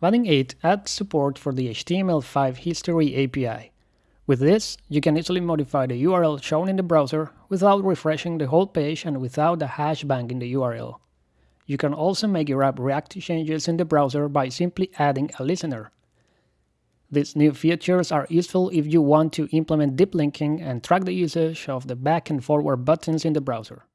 Vaadin 8 adds support for the HTML5 history API. With this, you can easily modify the URL shown in the browser without refreshing the whole page and without a hash banging the URL. You can also make your app react to changes in the browser by simply adding a listener. These new features are useful if you want to implement deep linking and track the usage of the back and forward buttons in the browser.